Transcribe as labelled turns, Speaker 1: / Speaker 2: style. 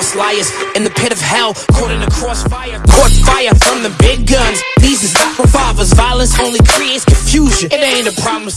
Speaker 1: false liars in the pit of hell, caught in the crossfire. Caught fire from the big guns. These is not revolvers. Violence only creates confusion. It ain't a problem.